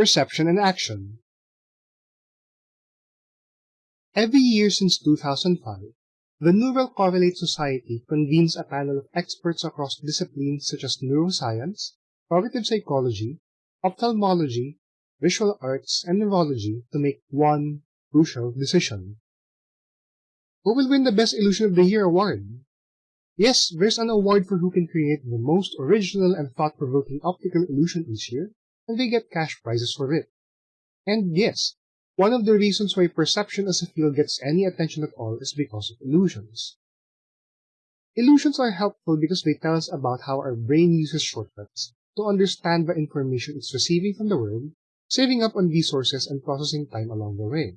perception and action. Every year since 2005, the Neural Correlate Society convenes a panel of experts across disciplines such as neuroscience, cognitive psychology, ophthalmology, visual arts, and neurology to make one crucial decision. Who will win the Best Illusion of the Year award? Yes, there's an award for who can create the most original and thought-provoking optical illusion each year, and they get cash prizes for it. And yes, one of the reasons why perception as a field gets any attention at all is because of illusions. Illusions are helpful because they tell us about how our brain uses shortcuts to understand the information it's receiving from the world, saving up on resources and processing time along the way.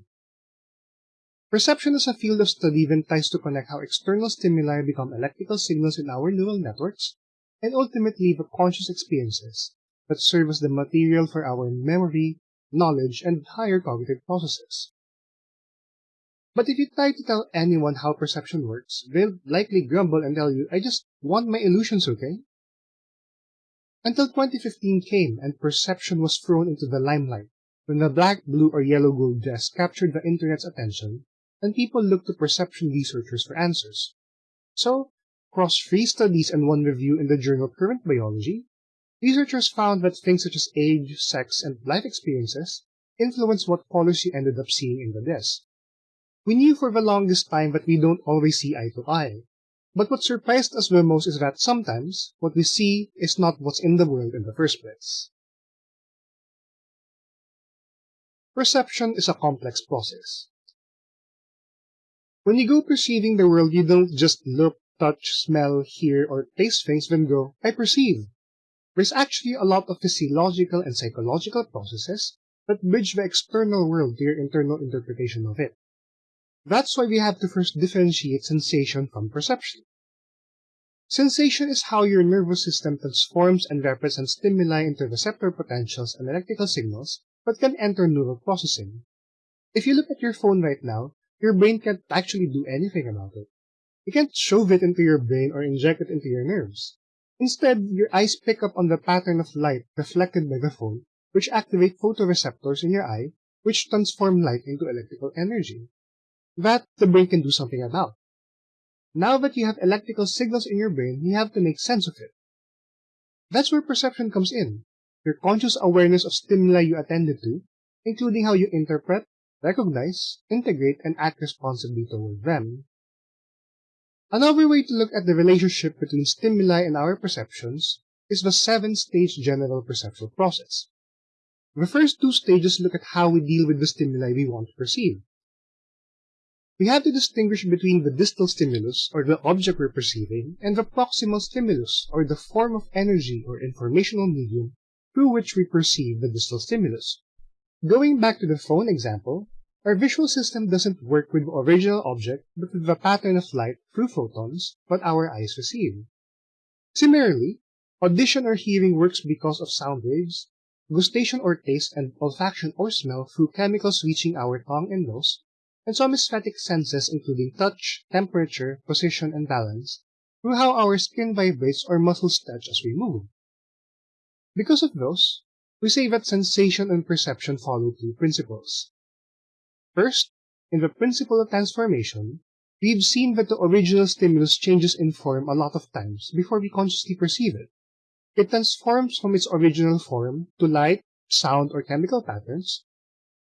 Perception as a field of study then tries to connect how external stimuli become electrical signals in our neural networks, and ultimately the conscious experiences that serve as the material for our memory, knowledge, and higher cognitive processes. But if you try to tell anyone how perception works, they'll likely grumble and tell you, I just want my illusions, okay? Until 2015 came and perception was thrown into the limelight when the black, blue, or yellow gold dress captured the internet's attention and people looked to perception researchers for answers. So, across three studies and one review in the journal Current Biology, researchers found that things such as age, sex, and life experiences influence what colors you ended up seeing in the disc. We knew for the longest time that we don't always see eye to eye, but what surprised us the most is that sometimes what we see is not what's in the world in the first place. Perception is a complex process. When you go perceiving the world, you don't just look, touch, smell, hear, or taste things, then go, I perceive. There's actually a lot of physiological and psychological processes that bridge the external world to your internal interpretation of it. That's why we have to first differentiate sensation from perception. Sensation is how your nervous system transforms and represents stimuli into receptor potentials and electrical signals that can enter neural processing. If you look at your phone right now, your brain can't actually do anything about it. You can't shove it into your brain or inject it into your nerves. Instead, your eyes pick up on the pattern of light reflected by the phone, which activate photoreceptors in your eye, which transform light into electrical energy. That the brain can do something about. Now that you have electrical signals in your brain, you have to make sense of it. That's where perception comes in, your conscious awareness of stimuli you attended to, including how you interpret, recognize, integrate, and act responsibly toward them. Another way to look at the relationship between stimuli and our perceptions is the seven-stage general perceptual process. The first two stages look at how we deal with the stimuli we want to perceive. We have to distinguish between the distal stimulus, or the object we're perceiving, and the proximal stimulus, or the form of energy or informational medium through which we perceive the distal stimulus. Going back to the phone example, our visual system doesn't work with the original object, but with the pattern of light through photons that our eyes receive. Similarly, audition or hearing works because of sound waves, gustation or taste, and olfaction or smell through chemicals reaching our tongue and nose, and somesthetic senses including touch, temperature, position, and balance, through how our skin vibrates or muscles stretch as we move. Because of those, we say that sensation and perception follow two principles. First, in the principle of transformation, we've seen that the original stimulus changes in form a lot of times before we consciously perceive it. It transforms from its original form to light, sound, or chemical patterns,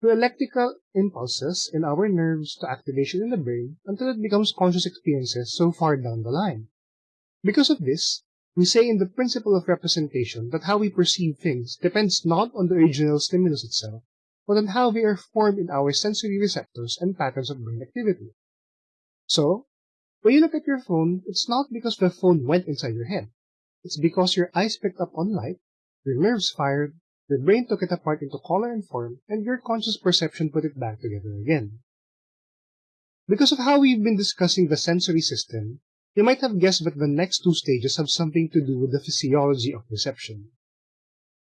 to electrical impulses in our nerves to activation in the brain until it becomes conscious experiences so far down the line. Because of this, we say in the principle of representation that how we perceive things depends not on the original stimulus itself, but on how they are formed in our sensory receptors and patterns of brain activity. So, when you look at your phone, it's not because the phone went inside your head. It's because your eyes picked up on light, your nerves fired, your brain took it apart into color and form, and your conscious perception put it back together again. Because of how we've been discussing the sensory system, you might have guessed that the next two stages have something to do with the physiology of perception.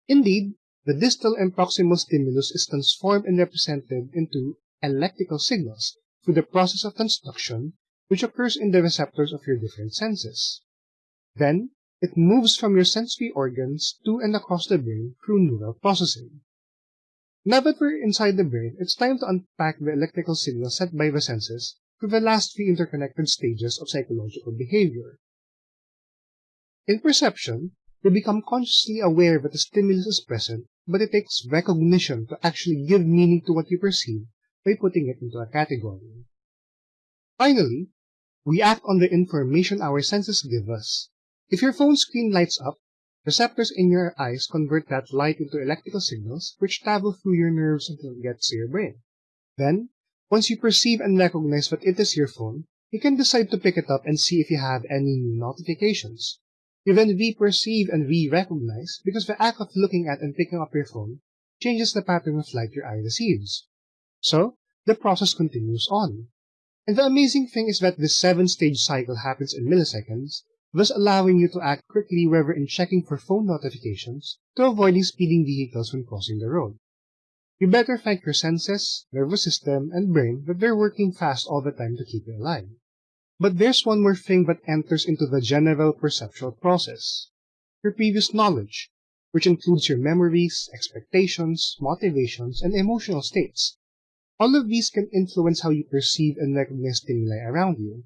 Indeed, the distal and proximal stimulus is transformed and represented into electrical signals through the process of transduction, which occurs in the receptors of your different senses. Then, it moves from your sensory organs to and across the brain through neural processing. Now that we're inside the brain, it's time to unpack the electrical signals sent by the senses through the last three interconnected stages of psychological behavior. In perception, we become consciously aware that the stimulus is present, but it takes recognition to actually give meaning to what you perceive by putting it into a category. Finally, we act on the information our senses give us. If your phone screen lights up, receptors in your eyes convert that light into electrical signals which travel through your nerves until it gets to your brain. Then, once you perceive and recognize that it is your phone, you can decide to pick it up and see if you have any new notifications. You then re-perceive and re-recognize because the act of looking at and picking up your phone changes the pattern of light your eye receives. So, the process continues on. And the amazing thing is that this seven-stage cycle happens in milliseconds, thus allowing you to act quickly whether in checking for phone notifications to avoiding speeding vehicles when crossing the road. You better thank your senses, nervous system, and brain that they're working fast all the time to keep you alive. But there's one more thing that enters into the general perceptual process. Your previous knowledge, which includes your memories, expectations, motivations, and emotional states. All of these can influence how you perceive and recognize stimuli around you.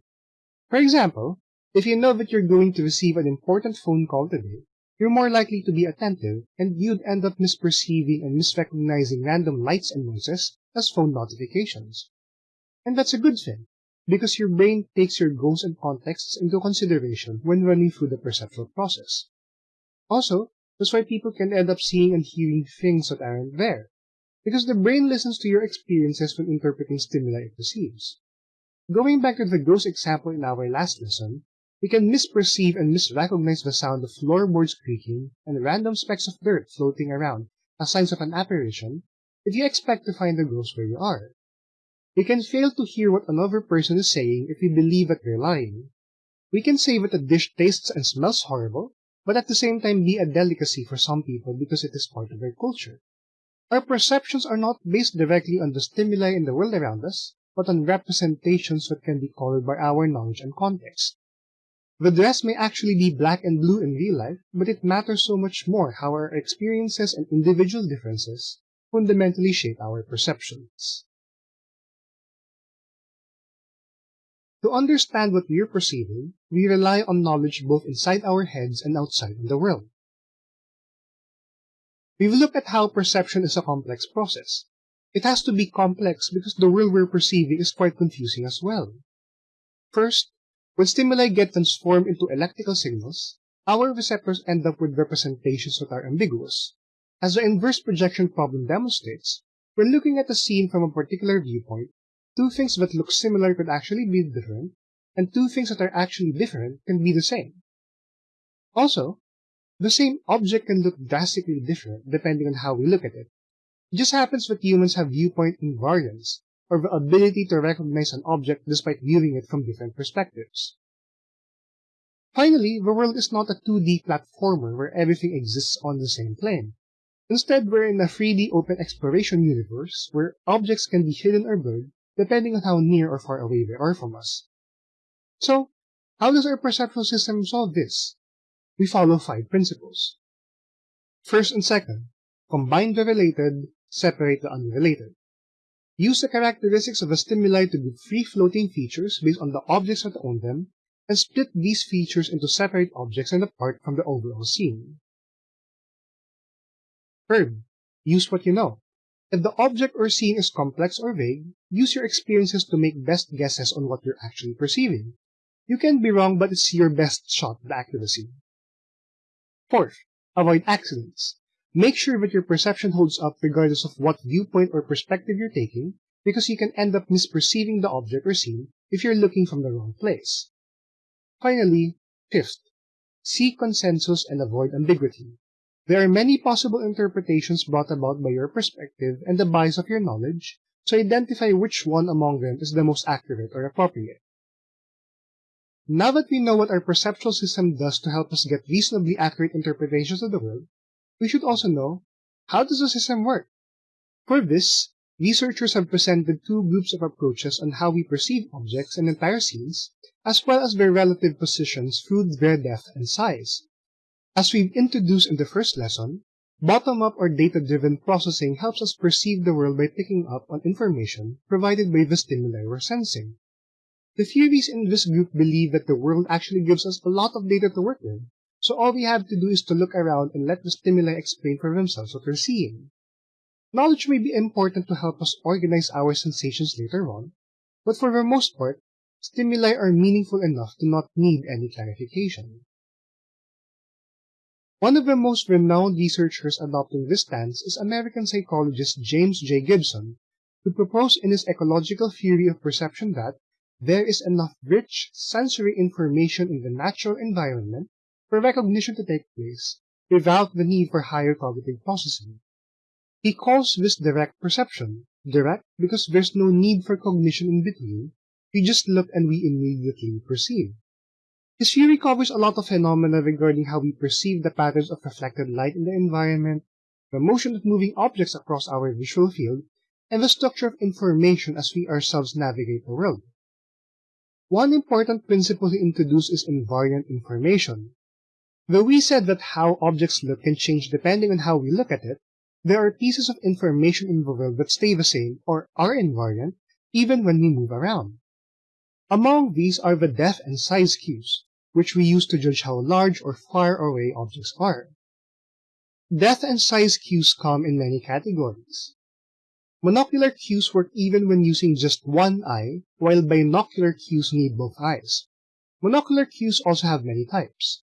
For example, if you know that you're going to receive an important phone call today, you're more likely to be attentive, and you'd end up misperceiving and misrecognizing random lights and noises as phone notifications. And that's a good thing, because your brain takes your goals and contexts into consideration when running through the perceptual process. Also, that's why people can end up seeing and hearing things that aren't there, because the brain listens to your experiences when interpreting stimuli it receives. Going back to the ghost example in our last lesson, we can misperceive and misrecognize the sound of floorboards creaking and random specks of dirt floating around as signs of an apparition if you expect to find the ghost where you are. We can fail to hear what another person is saying if we believe that they're lying. We can say that a dish tastes and smells horrible, but at the same time be a delicacy for some people because it is part of their culture. Our perceptions are not based directly on the stimuli in the world around us, but on representations that can be colored by our knowledge and context. The dress may actually be black and blue in real life, but it matters so much more how our experiences and individual differences fundamentally shape our perceptions. To understand what we are perceiving, we rely on knowledge both inside our heads and outside in the world. We've looked at how perception is a complex process. It has to be complex because the world we're perceiving is quite confusing as well. First, when stimuli get transformed into electrical signals, our receptors end up with representations that are ambiguous. As the inverse projection problem demonstrates, when looking at a scene from a particular viewpoint, two things that look similar could actually be different, and two things that are actually different can be the same. Also, the same object can look drastically different depending on how we look at it. It just happens that humans have viewpoint invariance, or the ability to recognize an object despite viewing it from different perspectives. Finally, the world is not a 2D platformer where everything exists on the same plane. Instead, we're in a 3D open exploration universe where objects can be hidden or blurred depending on how near or far away they are from us. So, how does our perceptual system solve this? We follow five principles. First and second, combine the related, separate the unrelated. Use the characteristics of a stimuli to give free-floating features based on the objects that own them, and split these features into separate objects and apart from the overall scene. Third, use what you know. If the object or scene is complex or vague, use your experiences to make best guesses on what you're actually perceiving. You can be wrong, but it's your best shot at accuracy. Fourth, avoid accidents. Make sure that your perception holds up regardless of what viewpoint or perspective you're taking, because you can end up misperceiving the object or scene if you're looking from the wrong place. Finally, fifth, seek consensus and avoid ambiguity. There are many possible interpretations brought about by your perspective and the bias of your knowledge, so identify which one among them is the most accurate or appropriate. Now that we know what our perceptual system does to help us get reasonably accurate interpretations of the world, we should also know how does the system work? For this, researchers have presented two groups of approaches on how we perceive objects and entire scenes, as well as their relative positions through their depth and size. As we've introduced in the first lesson, Bottom-up or data-driven processing helps us perceive the world by picking up on information provided by the stimuli we're sensing. The theories in this group believe that the world actually gives us a lot of data to work with, so all we have to do is to look around and let the stimuli explain for themselves what we're seeing. Knowledge may be important to help us organize our sensations later on, but for the most part, stimuli are meaningful enough to not need any clarification. One of the most renowned researchers adopting this stance is American psychologist James J. Gibson, who proposed in his ecological theory of perception that there is enough rich sensory information in the natural environment for recognition to take place without the need for higher cognitive processing. He calls this direct perception, direct because there's no need for cognition in between, we just look and we immediately perceive. His theory covers a lot of phenomena regarding how we perceive the patterns of reflected light in the environment, the motion of moving objects across our visual field, and the structure of information as we ourselves navigate the world. One important principle he introduced is invariant information. Though we said that how objects look can change depending on how we look at it, there are pieces of information in the world that stay the same or are invariant even when we move around. Among these are the depth and size cues, which we use to judge how large or far away objects are. Depth and size cues come in many categories. Monocular cues work even when using just one eye, while binocular cues need both eyes. Monocular cues also have many types.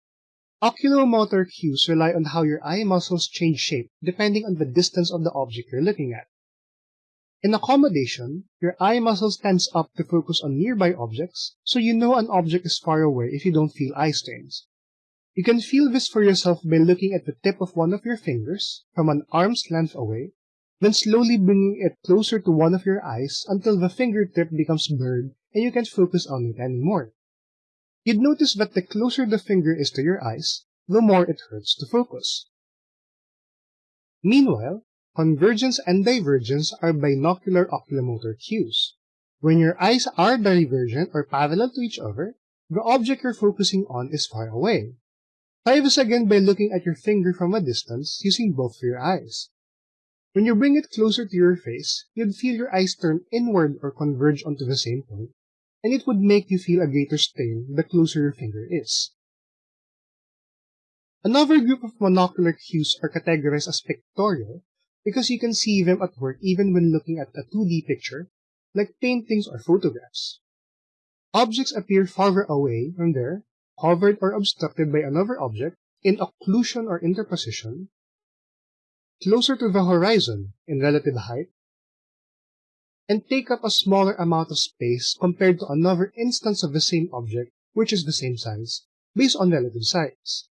Oculomotor cues rely on how your eye muscles change shape depending on the distance of the object you're looking at. In accommodation, your eye muscle stands up to focus on nearby objects, so you know an object is far away if you don't feel eye strains. You can feel this for yourself by looking at the tip of one of your fingers from an arm's length away, then slowly bringing it closer to one of your eyes until the fingertip becomes blurred and you can't focus on it anymore. You'd notice that the closer the finger is to your eyes, the more it hurts to focus. Meanwhile, Convergence and divergence are binocular oculomotor cues. When your eyes are divergent or parallel to each other, the object you're focusing on is far away. Try this again by looking at your finger from a distance using both your eyes. When you bring it closer to your face, you'd feel your eyes turn inward or converge onto the same point, and it would make you feel a greater strain the closer your finger is. Another group of monocular cues are categorized as pictorial, because you can see them at work even when looking at a 2D picture, like paintings or photographs. Objects appear farther away from there, covered or obstructed by another object in occlusion or interposition, closer to the horizon in relative height, and take up a smaller amount of space compared to another instance of the same object which is the same size, based on relative size.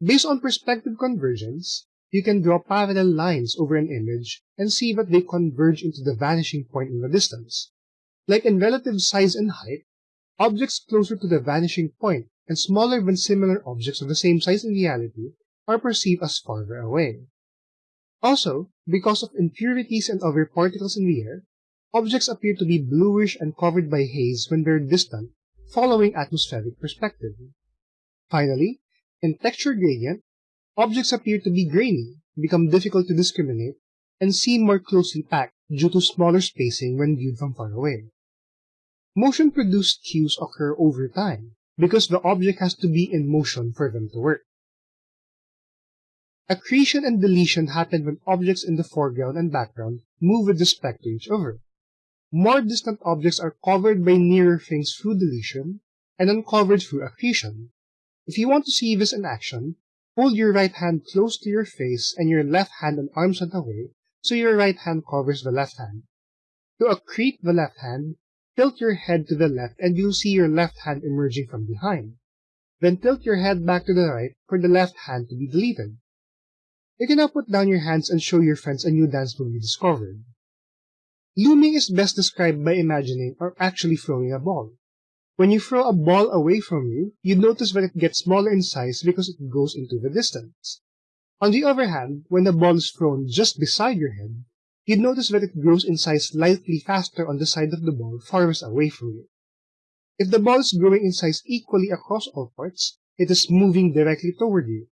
Based on perspective convergence, you can draw parallel lines over an image and see that they converge into the vanishing point in the distance. Like in relative size and height, objects closer to the vanishing point and smaller than similar objects of the same size in reality are perceived as farther away. Also, because of impurities and other particles in the air, objects appear to be bluish and covered by haze when they're distant, following atmospheric perspective. Finally, in texture gradient, Objects appear to be grainy, become difficult to discriminate, and seem more closely packed due to smaller spacing when viewed from far away. Motion-produced cues occur over time, because the object has to be in motion for them to work. Accretion and deletion happen when objects in the foreground and background move with respect to each other. More distant objects are covered by nearer things through deletion, and uncovered through accretion. If you want to see this in action, Hold your right hand close to your face and your left hand on arm's length away, so your right hand covers the left hand. To accrete the left hand, tilt your head to the left and you'll see your left hand emerging from behind. Then tilt your head back to the right for the left hand to be deleted. You can now put down your hands and show your friends a new dance move you discovered. Looming is best described by imagining or actually throwing a ball. When you throw a ball away from you, you notice that it gets smaller in size because it goes into the distance. On the other hand, when the ball is thrown just beside your head, you notice that it grows in size slightly faster on the side of the ball farthest away from you. If the ball is growing in size equally across all parts, it is moving directly toward you.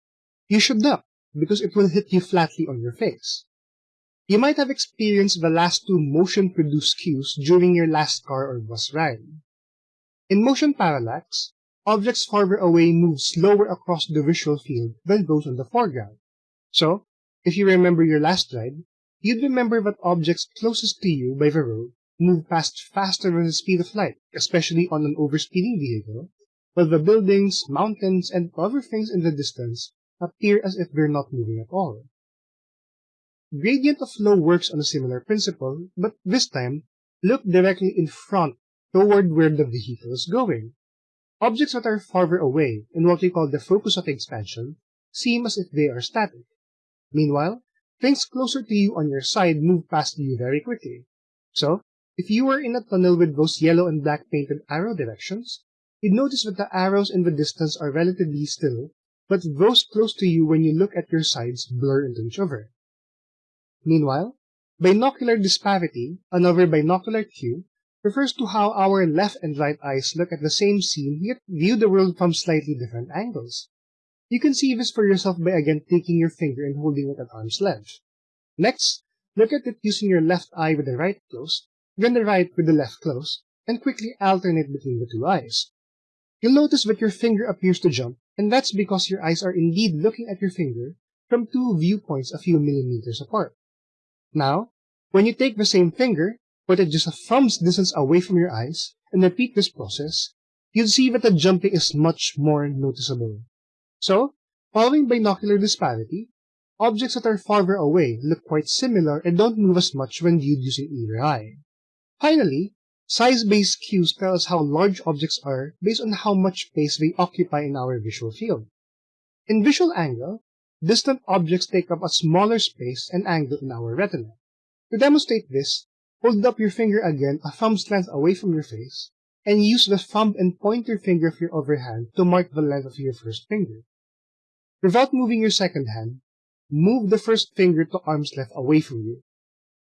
You should duck, because it will hit you flatly on your face. You might have experienced the last two motion-produced cues during your last car or bus ride. In motion parallax, objects farther away move slower across the visual field than those in the foreground. So, if you remember your last ride, you'd remember that objects closest to you by the road move past faster than the speed of light, especially on an overspeeding vehicle, while the buildings, mountains, and other things in the distance appear as if they're not moving at all. Gradient of flow works on a similar principle, but this time, look directly in front toward where the vehicle is going. Objects that are farther away, in what we call the focus of expansion, seem as if they are static. Meanwhile, things closer to you on your side move past you very quickly. So, if you were in a tunnel with those yellow and black painted arrow directions, you'd notice that the arrows in the distance are relatively still, but those close to you when you look at your sides blur into each other. Meanwhile, binocular disparity, another binocular cue, refers to how our left and right eyes look at the same scene yet view the world from slightly different angles. You can see this for yourself by again taking your finger and holding it at arm's length. Next, look at it using your left eye with the right closed, then the right with the left closed, and quickly alternate between the two eyes. You'll notice that your finger appears to jump, and that's because your eyes are indeed looking at your finger from two viewpoints a few millimeters apart. Now, when you take the same finger, put it just a thumb's distance away from your eyes, and repeat this process, you'll see that the jumping is much more noticeable. So, following binocular disparity, objects that are farther away look quite similar and don't move as much when viewed using either eye. Finally, size-based cues tell us how large objects are based on how much space they occupy in our visual field. In visual angle, distant objects take up a smaller space and angle in our retina. To demonstrate this, hold up your finger again a thumb's length away from your face, and use the thumb and pointer finger of your other hand to mark the length of your first finger. Without moving your second hand, move the first finger to arm's length away from you.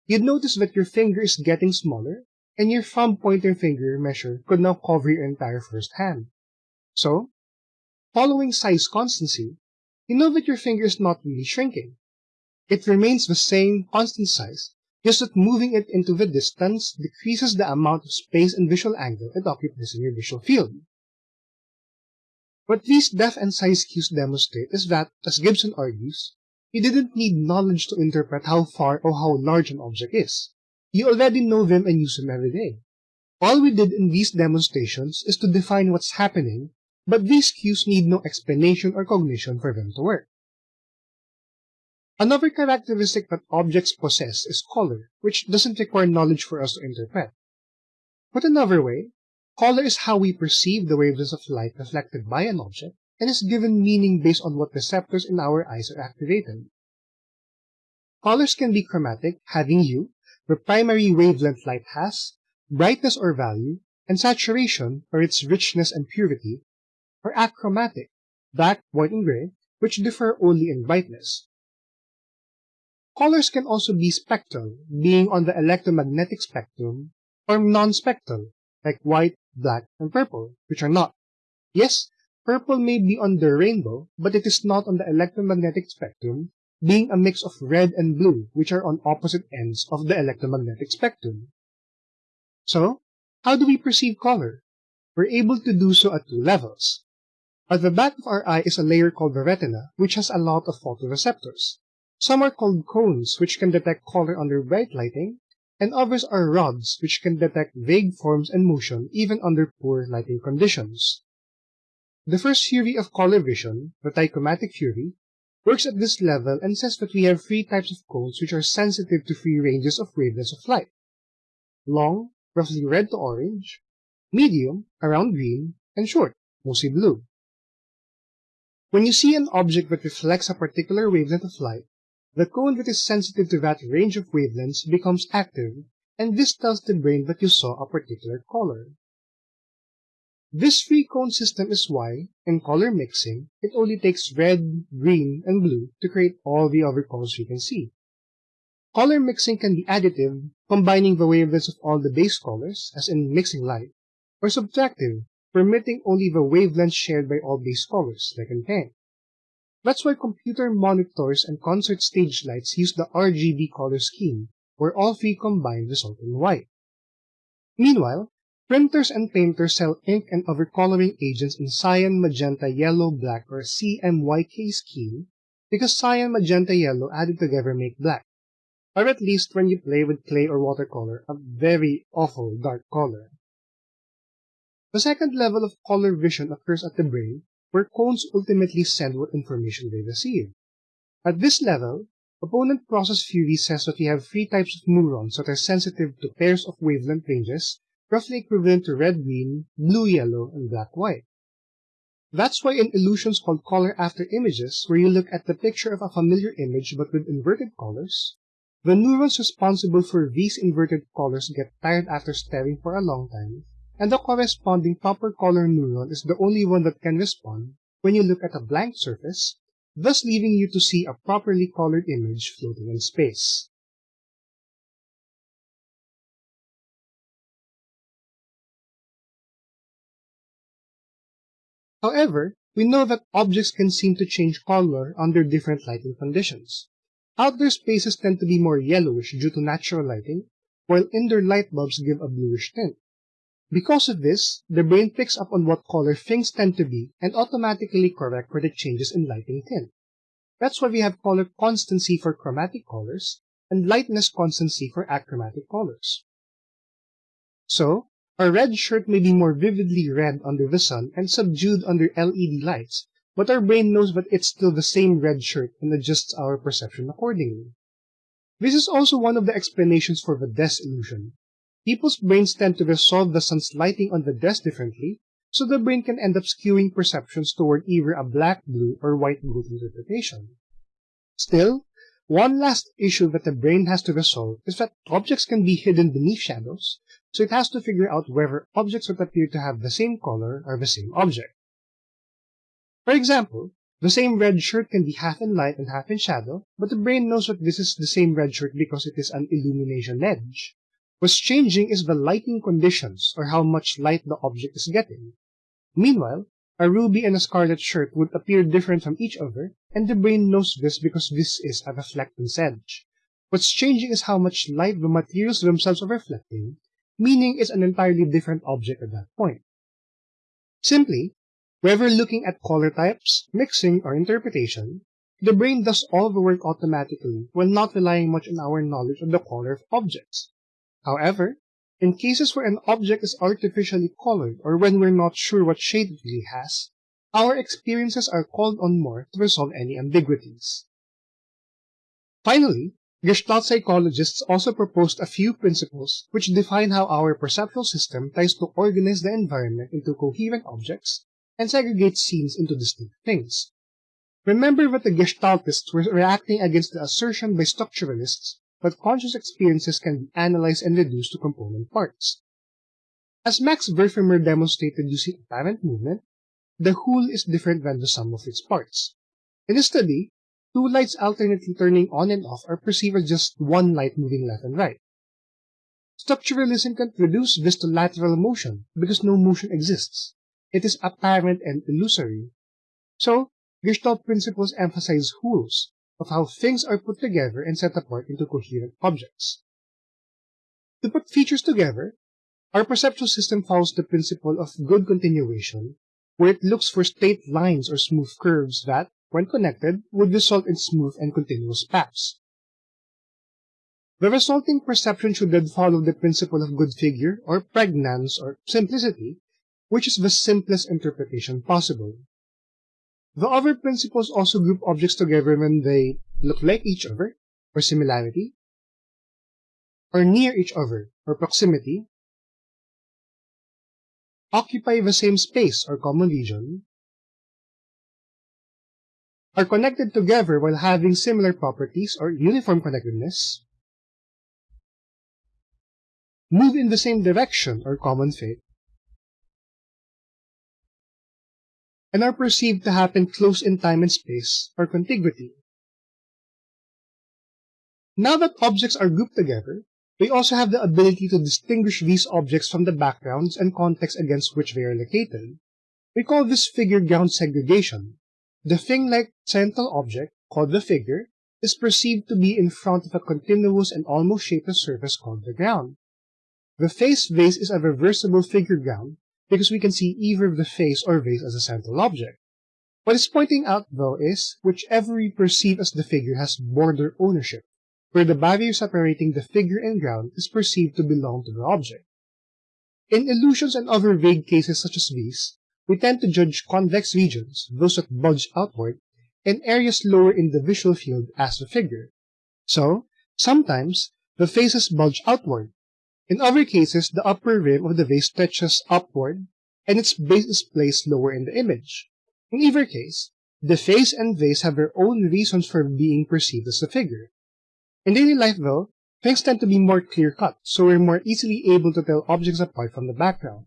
You'd notice that your finger is getting smaller, and your thumb pointer finger measure could now cover your entire first hand. So, following size constancy, you know that your finger is not really shrinking. It remains the same constant size, just that moving it into the distance decreases the amount of space and visual angle it occupies in your visual field. What these depth and size cues demonstrate is that, as Gibson argues, you didn't need knowledge to interpret how far or how large an object is. You already know them and use them every day. All we did in these demonstrations is to define what's happening, but these cues need no explanation or cognition for them to work. Another characteristic that objects possess is color, which doesn't require knowledge for us to interpret. Put another way, color is how we perceive the wavelengths of light reflected by an object, and is given meaning based on what receptors in our eyes are activated. Colors can be chromatic, having hue, where primary wavelength light has, brightness or value, and saturation, or its richness and purity, or achromatic, black, white, and gray, which differ only in brightness. Colors can also be spectral, being on the electromagnetic spectrum, or non-spectral, like white, black, and purple, which are not. Yes, Purple may be on the rainbow, but it is not on the electromagnetic spectrum, being a mix of red and blue, which are on opposite ends of the electromagnetic spectrum. So, how do we perceive color? We're able to do so at two levels. At the back of our eye is a layer called the retina, which has a lot of photoreceptors. Some are called cones, which can detect color under bright lighting, and others are rods, which can detect vague forms and motion even under poor lighting conditions. The first theory of color vision, the trichromatic theory, works at this level and says that we have three types of cones which are sensitive to three ranges of wavelengths of light. Long, roughly red to orange, medium, around green, and short, mostly blue. When you see an object that reflects a particular wavelength of light, the cone that is sensitive to that range of wavelengths becomes active, and this tells the brain that you saw a particular color. This three-cone system is why, in color mixing, it only takes red, green, and blue to create all the other colors we can see. Color mixing can be additive, combining the wavelengths of all the base colors, as in mixing light, or subtractive, permitting only the wavelengths shared by all base colors, like in paint. That's why computer monitors and concert stage lights use the RGB color scheme, where all three combined result in white. Meanwhile, printers and painters sell ink and other coloring agents in cyan, magenta, yellow, black, or CMYK scheme because cyan, magenta, yellow added together make black, or at least when you play with clay or watercolor, a very awful dark color. The second level of color vision occurs at the brain, where cones ultimately send what information they receive. At this level, opponent process theory says that we have three types of neurons that are sensitive to pairs of wavelength ranges, roughly equivalent to red-green, blue-yellow, and black-white. That's why in illusions called color after images, where you look at the picture of a familiar image but with inverted colors, the neurons responsible for these inverted colors get tired after staring for a long time, and the corresponding proper color neuron is the only one that can respond when you look at a blank surface, thus leaving you to see a properly colored image floating in space. However, we know that objects can seem to change color under different lighting conditions. Outdoor spaces tend to be more yellowish due to natural lighting, while indoor light bulbs give a bluish tint. Because of this, the brain picks up on what color things tend to be and automatically corrects for the changes in lighting tint. That's why we have color constancy for chromatic colors and lightness constancy for achromatic colors. So, a red shirt may be more vividly red under the sun and subdued under LED lights, but our brain knows that it's still the same red shirt and adjusts our perception accordingly. This is also one of the explanations for the dress illusion, People's brains tend to resolve the sun's lighting on the dress differently, so the brain can end up skewing perceptions toward either a black, blue, or white gold interpretation. Still, one last issue that the brain has to resolve is that objects can be hidden beneath shadows, so it has to figure out whether objects that appear to have the same color are the same object. For example, the same red shirt can be half in light and half in shadow, but the brain knows that this is the same red shirt because it is an illumination edge. What's changing is the lighting conditions, or how much light the object is getting. Meanwhile, a ruby and a scarlet shirt would appear different from each other, and the brain knows this because this is a reflectance edge. What's changing is how much light the materials themselves are reflecting, meaning it's an entirely different object at that point. Simply, whether looking at color types, mixing, or interpretation, the brain does all the work automatically while not relying much on our knowledge of the color of objects. However, in cases where an object is artificially colored or when we're not sure what shade it really has, our experiences are called on more to resolve any ambiguities. Finally, Gestalt psychologists also proposed a few principles which define how our perceptual system tries to organize the environment into coherent objects and segregate scenes into distinct things. Remember that the Gestaltists were reacting against the assertion by structuralists but conscious experiences can be analyzed and reduced to component parts. As Max Wertheimer demonstrated using apparent movement, the whole is different than the sum of its parts. In his study, two lights alternately turning on and off are perceived as just one light moving left and right. Structuralism can reduce this to lateral motion because no motion exists. It is apparent and illusory. So, Gestalt principles emphasize wholes, of how things are put together and set apart into coherent objects. To put features together, our perceptual system follows the principle of good continuation, where it looks for straight lines or smooth curves that, when connected, would result in smooth and continuous paths. The resulting perception should then follow the principle of good figure, or Prägnanz, or simplicity, which is the simplest interpretation possible. The other principles also group objects together when they look like each other, or similarity, or near each other, or proximity, occupy the same space or common region, are connected together while having similar properties or uniform connectedness, move in the same direction or common fate, and are perceived to happen close in time and space, or contiguity. Now that objects are grouped together, we also have the ability to distinguish these objects from the backgrounds and context against which they are located. We call this figure ground segregation. the thing-like central object, called the figure, is perceived to be in front of a continuous and almost shapeless surface called the ground. The face vase is a reversible figure ground because we can see either the face or vase as a central object. What is pointing out, though, is whichever we perceive as the figure has border ownership, where the barrier separating the figure and ground is perceived to belong to the object. In illusions and other vague cases such as these, we tend to judge convex regions, those that bulge outward, and areas lower in the visual field as the figure. So, sometimes, the faces bulge outward. In other cases, the upper rim of the vase stretches upward, and its base is placed lower in the image. In either case, the face and vase have their own reasons for being perceived as a figure. In daily life, though, things tend to be more clear-cut, so we're more easily able to tell objects apart from the background.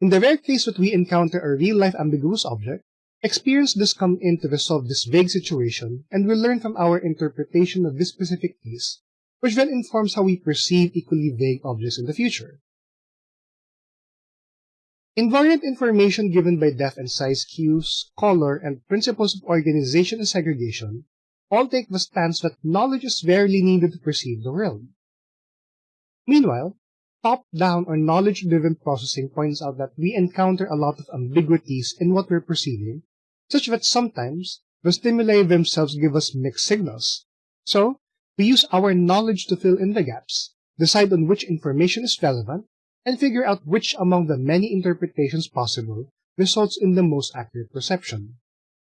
In the rare case that we encounter a real-life ambiguous object, experience does come in to resolve this vague situation, and we learn from our interpretation of this specific case, which then informs how we perceive equally vague objects in the future. Invariant information given by depth and size cues, color, and principles of organization and segregation all take the stance that knowledge is rarely needed to perceive the world. Meanwhile, top-down or knowledge-driven processing points out that we encounter a lot of ambiguities in what we're perceiving, such that sometimes the stimuli themselves give us mixed signals. So, we use our knowledge to fill in the gaps, decide on which information is relevant, and figure out which among the many interpretations possible results in the most accurate perception.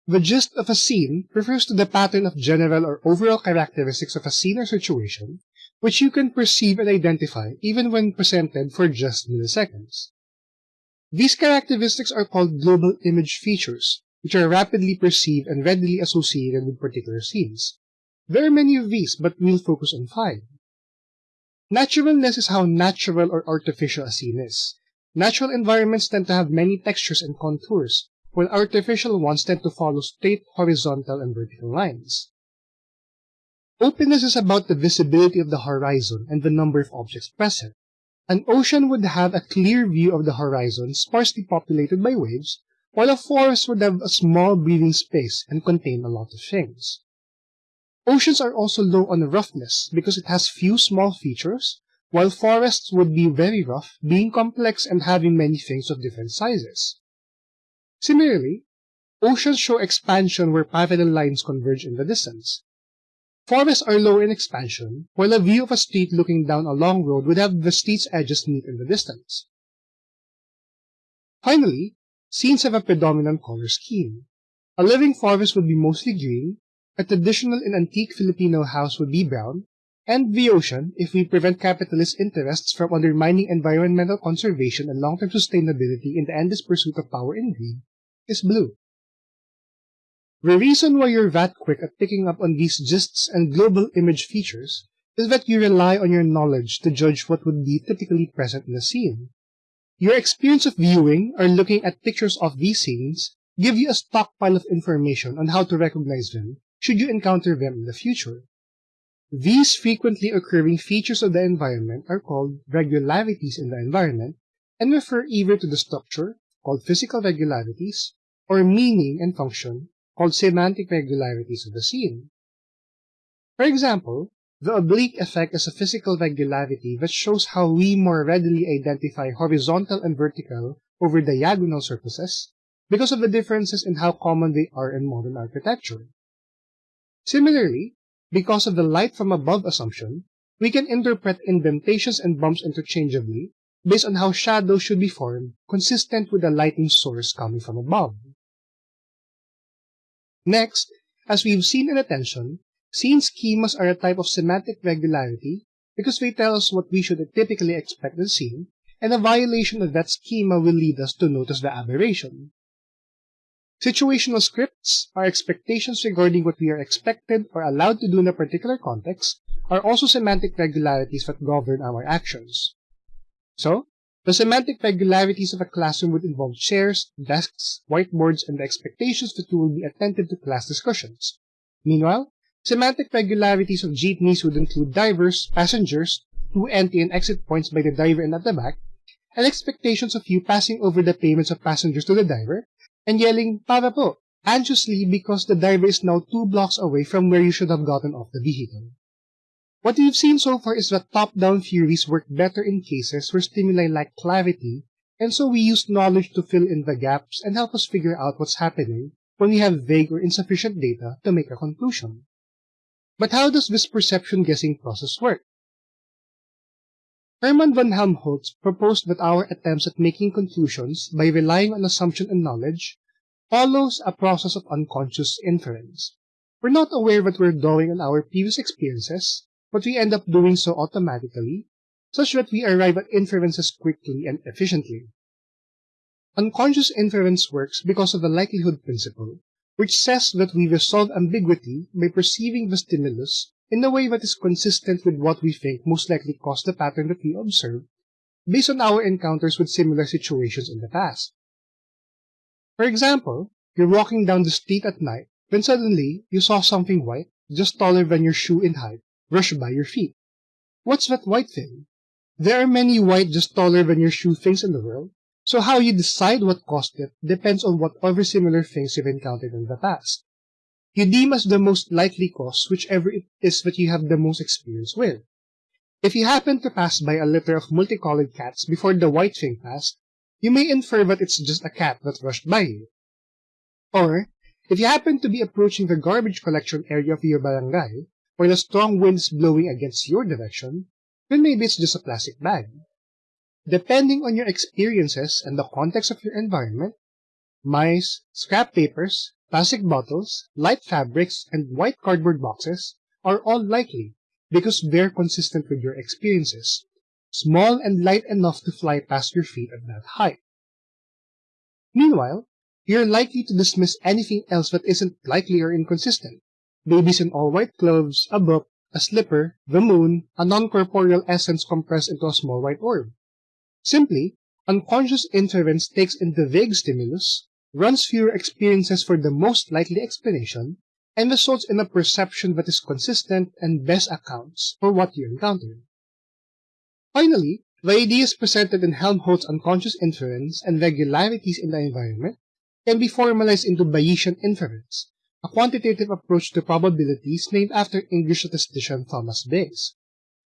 The gist of a scene refers to the pattern of general or overall characteristics of a scene or situation which you can perceive and identify even when presented for just milliseconds. These characteristics are called global image features, which are rapidly perceived and readily associated with particular scenes. There are many of these, but we'll focus on five. Naturalness is how natural or artificial a scene is. Natural environments tend to have many textures and contours, while artificial ones tend to follow straight horizontal and vertical lines. Openness is about the visibility of the horizon and the number of objects present. An ocean would have a clear view of the horizon sparsely populated by waves, while a forest would have a small breathing space and contain a lot of things. Oceans are also low on roughness because it has few small features, while forests would be very rough, being complex and having many things of different sizes. Similarly, oceans show expansion where parallel lines converge in the distance, Forests are lower in expansion, while a view of a street looking down a long road would have the street's edges meet in the distance. Finally, scenes have a predominant color scheme. A living forest would be mostly green, a traditional and antique Filipino house would be brown, and the ocean, if we prevent capitalist interests from undermining environmental conservation and long-term sustainability in the endless pursuit of power and greed, is blue. The reason why you're that quick at picking up on these gists and global image features is that you rely on your knowledge to judge what would be typically present in a scene. Your experience of viewing or looking at pictures of these scenes give you a stockpile of information on how to recognize them should you encounter them in the future. These frequently occurring features of the environment are called regularities in the environment and refer either to the structure, called physical regularities, or meaning and function, called semantic regularities of the scene. For example, the oblique effect is a physical regularity that shows how we more readily identify horizontal and vertical over diagonal surfaces because of the differences in how common they are in modern architecture. Similarly, because of the light from above assumption, we can interpret indentations and bumps interchangeably based on how shadows should be formed consistent with the lighting source coming from above. Next, as we've seen in attention, scene schemas are a type of semantic regularity because they tell us what we should typically expect in scene, and a violation of that schema will lead us to notice the aberration. Situational scripts, our expectations regarding what we are expected or allowed to do in a particular context, are also semantic regularities that govern our actions. So, the semantic regularities of a classroom would involve chairs, desks, whiteboards, and the expectations that you will be attentive to class discussions. Meanwhile, semantic regularities of jeepneys would include divers, passengers, two entry and exit points by the driver and at the back, and expectations of you passing over the payments of passengers to the driver, and yelling, para po, anxiously because the driver is now two blocks away from where you should have gotten off the vehicle. What we've seen so far is that top-down theories work better in cases where stimuli lack clarity, and so we use knowledge to fill in the gaps and help us figure out what's happening when we have vague or insufficient data to make a conclusion. But how does this perception guessing process work? Hermann von Helmholtz proposed that our attempts at making conclusions by relying on assumption and knowledge follows a process of unconscious inference. We're not aware that we're drawing on our previous experiences, but we end up doing so automatically, such that we arrive at inferences quickly and efficiently. Unconscious inference works because of the likelihood principle, which says that we resolve ambiguity by perceiving the stimulus in a way that is consistent with what we think most likely caused the pattern that we observe, based on our encounters with similar situations in the past. For example, you're walking down the street at night when suddenly you saw something white, just taller than your shoe in height, rush by your feet. What's that white thing? There are many white just taller than your shoe things in the world, so how you decide what caused it depends on what other similar things you've encountered in the past. You deem as the most likely cause whichever it is that you have the most experience with. If you happen to pass by a litter of multicolored cats before the white thing passed, you may infer that it's just a cat that rushed by you. Or, if you happen to be approaching the garbage collection area of your barangay while a strong wind is blowing against your direction, then maybe it's just a plastic bag. Depending on your experiences and the context of your environment, mice, scrap papers, plastic bottles, light fabrics, and white cardboard boxes are all likely because they're consistent with your experiences, small and light enough to fly past your feet at that height. Meanwhile, you're likely to dismiss anything else that isn't likely or inconsistent. Babies in all white clothes, a book, a slipper, the moon, a non-corporeal essence compressed into a small white orb. Simply, unconscious inference takes in the vague stimulus, runs your experiences for the most likely explanation, and results in a perception that is consistent and best accounts for what you encountered. Finally, the ideas presented in Helmholtz unconscious inference and regularities in the environment can be formalized into Bayesian inference, a quantitative approach to probabilities named after English statistician Thomas Bayes.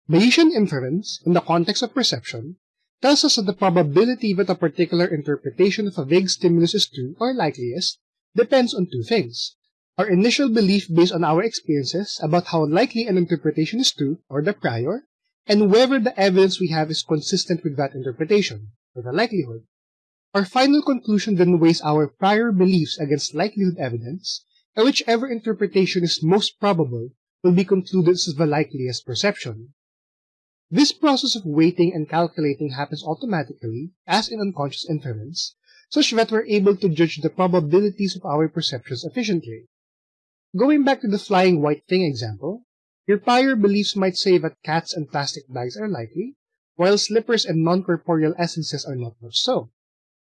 Bayesian inference, in the context of perception, tells us that the probability that a particular interpretation of a vague stimulus is true or likeliest depends on two things. Our initial belief based on our experiences about how likely an interpretation is true, or the prior, and whether the evidence we have is consistent with that interpretation, or the likelihood. Our final conclusion then weighs our prior beliefs against likelihood evidence, and whichever interpretation is most probable will be concluded as the likeliest perception. This process of weighting and calculating happens automatically, as in unconscious inference, such that we're able to judge the probabilities of our perceptions efficiently. Going back to the flying white thing example, your prior beliefs might say that cats and plastic bags are likely, while slippers and non-corporeal essences are not much so.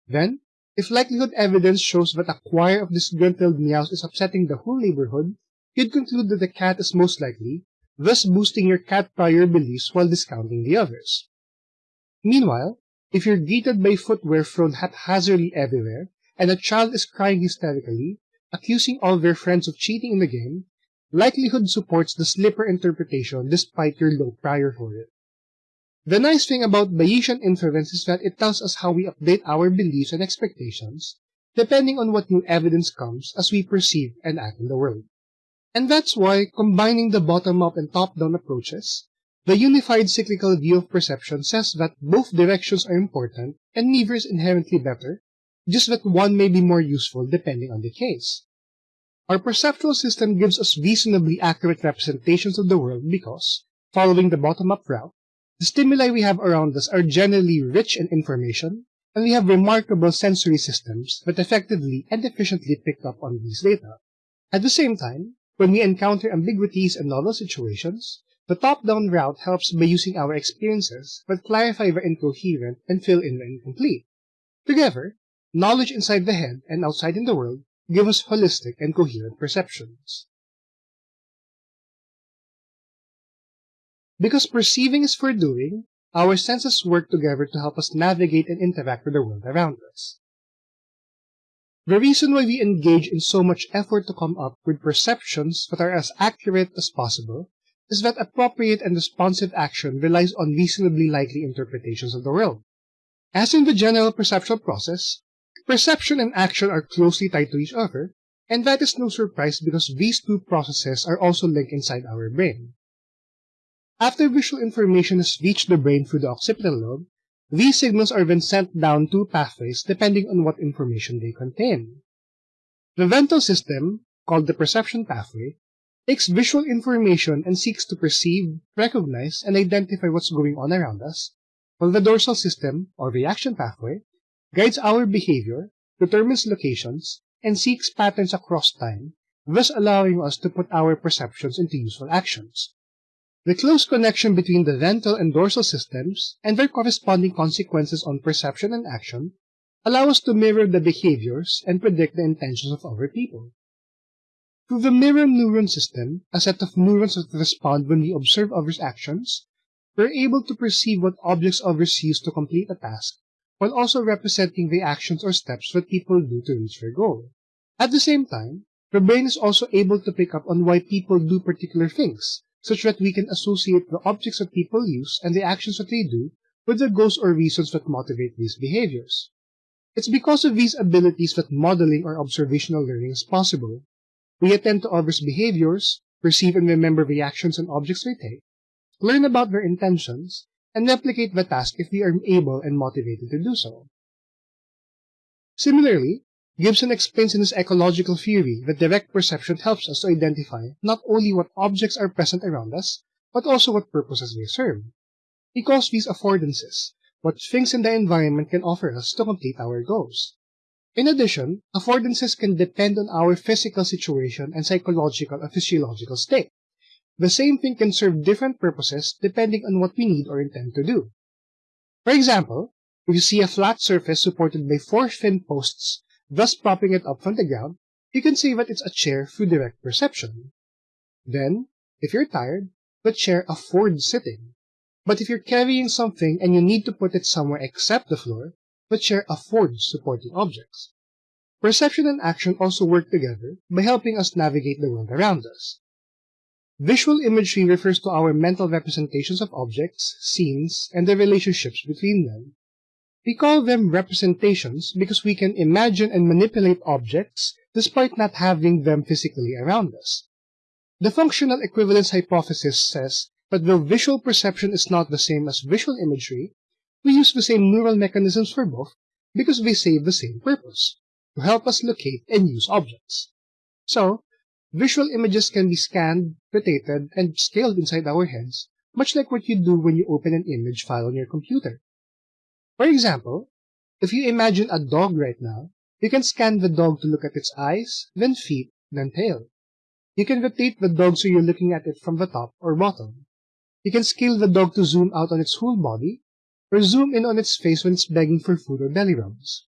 Then, if likelihood evidence shows that a choir of disgruntled meows is upsetting the whole neighborhood, you'd conclude that the cat is most likely, thus boosting your cat prior beliefs while discounting the others. Meanwhile, if you're greeted by footwear thrown haphazardly everywhere, and a child is crying hysterically, accusing all their friends of cheating in the game, likelihood supports the slipper interpretation despite your low prior for it. The nice thing about Bayesian inference is that it tells us how we update our beliefs and expectations depending on what new evidence comes as we perceive and act in the world. And that's why, combining the bottom-up and top-down approaches, the unified cyclical view of perception says that both directions are important and neither is inherently better, just that one may be more useful depending on the case. Our perceptual system gives us reasonably accurate representations of the world because, following the bottom-up route, the stimuli we have around us are generally rich in information, and we have remarkable sensory systems that effectively and efficiently pick up on these data. At the same time, when we encounter ambiguities and novel situations, the top-down route helps by using our experiences that clarify the incoherent and fill in the incomplete. Together, knowledge inside the head and outside in the world give us holistic and coherent perceptions. Because perceiving is for doing, our senses work together to help us navigate and interact with the world around us. The reason why we engage in so much effort to come up with perceptions that are as accurate as possible is that appropriate and responsive action relies on reasonably likely interpretations of the world. As in the general perceptual process, perception and action are closely tied to each other, and that is no surprise because these two processes are also linked inside our brain. After visual information has reached the brain through the occipital lobe, these signals are then sent down two pathways depending on what information they contain. The ventral system, called the perception pathway, takes visual information and seeks to perceive, recognize, and identify what's going on around us, while the dorsal system, or reaction pathway, guides our behavior, determines locations, and seeks patterns across time, thus allowing us to put our perceptions into useful actions. The close connection between the ventral and dorsal systems and their corresponding consequences on perception and action allow us to mirror the behaviors and predict the intentions of other people. Through the mirror neuron system, a set of neurons that respond when we observe others' actions, we're able to perceive what objects others use to complete a task, while also representing the actions or steps that people do to reach their goal. At the same time, the brain is also able to pick up on why people do particular things, such that we can associate the objects that people use and the actions that they do with the goals or reasons that motivate these behaviors. It's because of these abilities that modeling or observational learning is possible. We attend to others' behaviors, perceive and remember the actions and objects they take, learn about their intentions, and replicate the task if we are able and motivated to do so. Similarly, Gibson explains in his ecological theory that direct perception helps us to identify not only what objects are present around us, but also what purposes they serve. He calls these affordances, what things in the environment can offer us to complete our goals. In addition, affordances can depend on our physical situation and psychological or physiological state. The same thing can serve different purposes depending on what we need or intend to do. For example, if you see a flat surface supported by four thin posts thus propping it up from the ground, you can see that it's a chair through direct perception. Then, if you're tired, the chair affords sitting. But if you're carrying something and you need to put it somewhere except the floor, the chair affords supporting objects. Perception and action also work together by helping us navigate the world around us. Visual imagery refers to our mental representations of objects, scenes, and the relationships between them. We call them representations because we can imagine and manipulate objects despite not having them physically around us. The functional equivalence hypothesis says that though visual perception is not the same as visual imagery, we use the same neural mechanisms for both because they serve the same purpose, to help us locate and use objects. So, visual images can be scanned, rotated, and scaled inside our heads, much like what you do when you open an image file on your computer. For example, if you imagine a dog right now, you can scan the dog to look at its eyes, then feet, then tail. You can rotate the dog so you're looking at it from the top or bottom. You can scale the dog to zoom out on its whole body, or zoom in on its face when it's begging for food or belly rubs.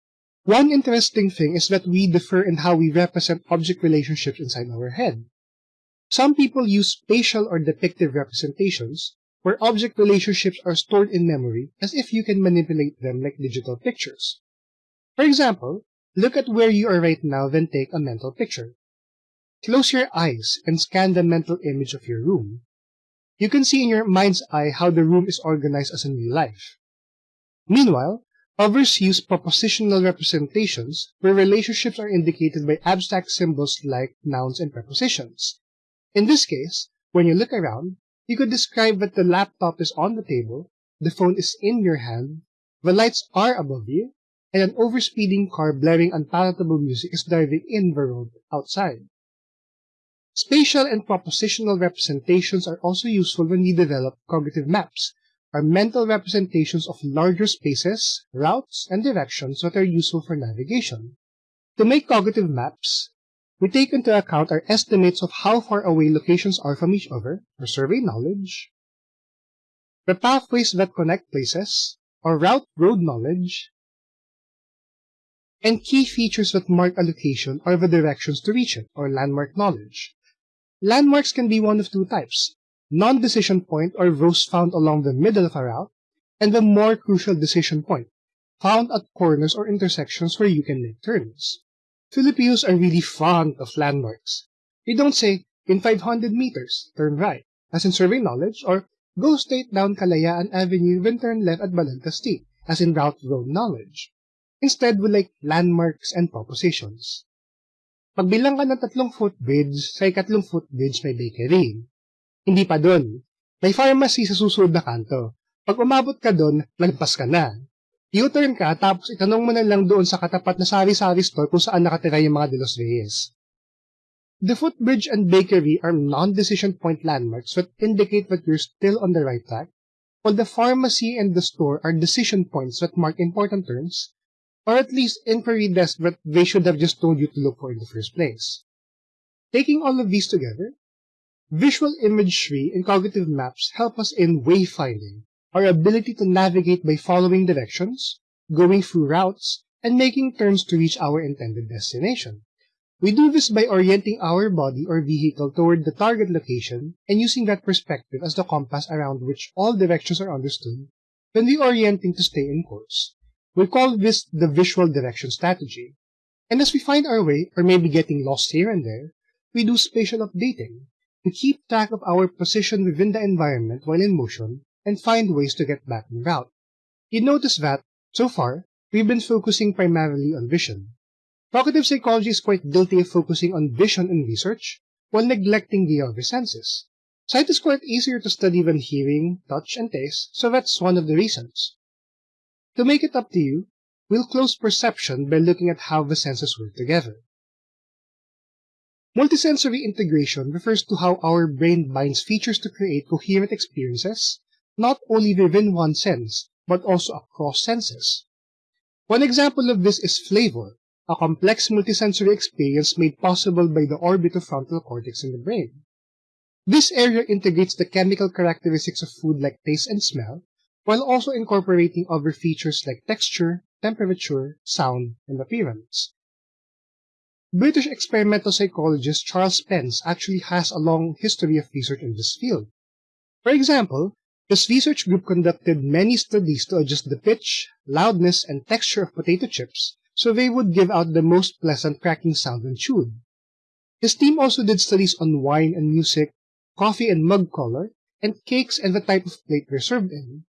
One interesting thing is that we differ in how we represent object relationships inside our head. Some people use spatial or depictive representations, where object relationships are stored in memory as if you can manipulate them like digital pictures. For example, look at where you are right now then take a mental picture. Close your eyes and scan the mental image of your room. You can see in your mind's eye how the room is organized as in real life. Meanwhile, others use propositional representations where relationships are indicated by abstract symbols like nouns and prepositions. In this case, when you look around, you could describe that the laptop is on the table, the phone is in your hand, the lights are above you, and an overspeeding car blaring unpalatable music is driving in the road outside. Spatial and propositional representations are also useful when we develop cognitive maps, or mental representations of larger spaces, routes, and directions that are useful for navigation. To make cognitive maps, we take into account our estimates of how far away locations are from each other, or survey knowledge, the pathways that connect places, or route road knowledge, and key features that mark a location or the directions to reach it, or landmark knowledge. Landmarks can be one of two types, non-decision point or those found along the middle of a route, and the more crucial decision point, found at corners or intersections where you can make turns. Filipinos are really fond of landmarks. We don't say, in 500 meters, turn right, as in survey knowledge, or go straight down Kalayaan Avenue then turn left at Balagtas as in route road knowledge. Instead, we like landmarks and propositions. Pagbilang ka ng tatlong footbridge, sa ikatlong footbridge may bakery. Hindi pa dun. May pharmacy sa susunod na kanto. Pag umabot ka dun, lagpas ka na. U-turn ka, tapos itanong mo na lang doon sa katapat na sari-sari store kung saan nakatira yung mga De Los Reyes. The footbridge and bakery are non-decision point landmarks that indicate that you're still on the right track, while the pharmacy and the store are decision points that mark important turns, or at least inquiry desks that they should have just told you to look for in the first place. Taking all of these together, visual imagery and cognitive maps help us in wayfinding, our ability to navigate by following directions, going through routes, and making turns to reach our intended destination. We do this by orienting our body or vehicle toward the target location and using that perspective as the compass around which all directions are understood when we orienting to stay in course. We call this the visual direction strategy. And as we find our way, or maybe getting lost here and there, we do spatial updating to keep track of our position within the environment while in motion and find ways to get back en route. You notice that, so far, we've been focusing primarily on vision. Cognitive psychology is quite guilty of focusing on vision in research while neglecting the other senses. Sight is quite easier to study than hearing, touch, and taste, so that's one of the reasons. To make it up to you, we'll close perception by looking at how the senses work together. Multisensory integration refers to how our brain binds features to create coherent experiences not only within one sense, but also across senses. One example of this is flavor, a complex multisensory experience made possible by the orbitofrontal cortex in the brain. This area integrates the chemical characteristics of food like taste and smell, while also incorporating other features like texture, temperature, sound, and appearance. British experimental psychologist Charles Spence actually has a long history of research in this field. For example, this research group conducted many studies to adjust the pitch, loudness, and texture of potato chips so they would give out the most pleasant cracking sound when chewed. His team also did studies on wine and music, coffee and mug color, and cakes and the type of plate they're served in.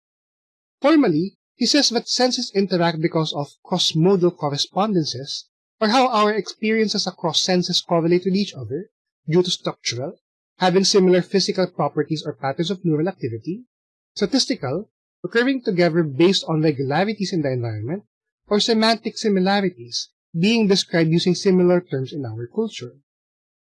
Formally, he says that senses interact because of cross-modal correspondences, or how our experiences across senses correlate with each other due to structural, having similar physical properties or patterns of neural activity, statistical, occurring together based on regularities in the environment, or semantic similarities, being described using similar terms in our culture.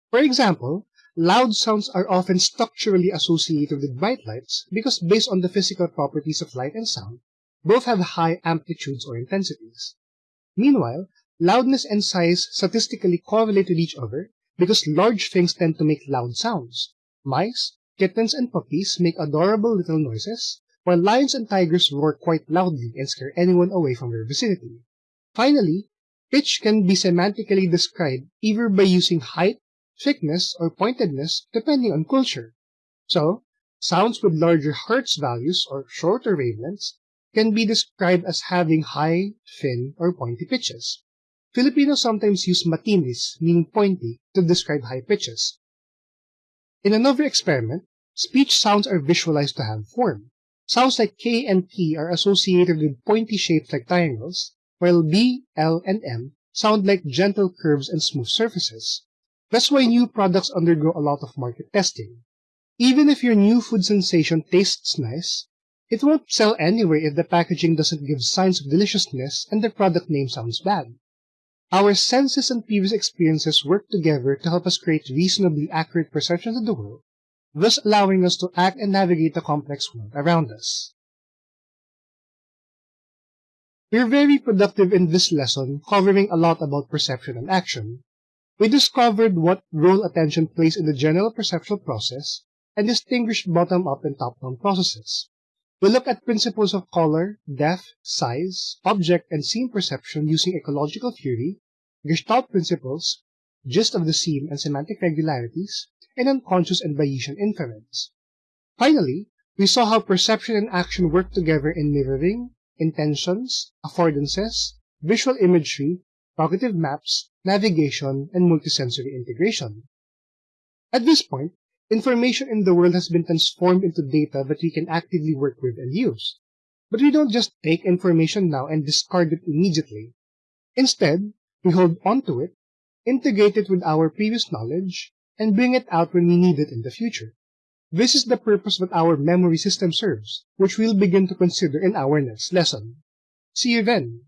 For example, loud sounds are often structurally associated with bright lights because based on the physical properties of light and sound, both have high amplitudes or intensities. Meanwhile, loudness and size statistically correlate with each other because large things tend to make loud sounds. Mice, Kittens and puppies make adorable little noises, while lions and tigers roar quite loudly and scare anyone away from their vicinity. Finally, pitch can be semantically described either by using height, thickness, or pointedness, depending on culture. So, sounds with larger hertz values or shorter wavelengths can be described as having high, thin, or pointy pitches. Filipinos sometimes use matinis, meaning pointy, to describe high pitches, in another experiment, speech sounds are visualized to have form. Sounds like K and T are associated with pointy shapes like triangles, while B, L, and M sound like gentle curves and smooth surfaces. That's why new products undergo a lot of market testing. Even if your new food sensation tastes nice, it won't sell anywhere if the packaging doesn't give signs of deliciousness and the product name sounds bad. Our senses and previous experiences work together to help us create reasonably accurate perceptions of the world, thus allowing us to act and navigate the complex world around us. We're very productive in this lesson, covering a lot about perception and action. We discovered what role attention plays in the general perceptual process and distinguished bottom-up and top-down processes. We look at principles of color, depth, size, object, and scene perception using ecological theory, Gestalt principles, gist of the scene and semantic regularities, and unconscious and Bayesian inference. Finally, we saw how perception and action work together in mirroring, intentions, affordances, visual imagery, cognitive maps, navigation, and multisensory integration. At this point, information in the world has been transformed into data that we can actively work with and use. But we don't just take information now and discard it immediately. Instead, we hold onto it, integrate it with our previous knowledge, and bring it out when we need it in the future. This is the purpose that our memory system serves, which we'll begin to consider in our next lesson. See you then!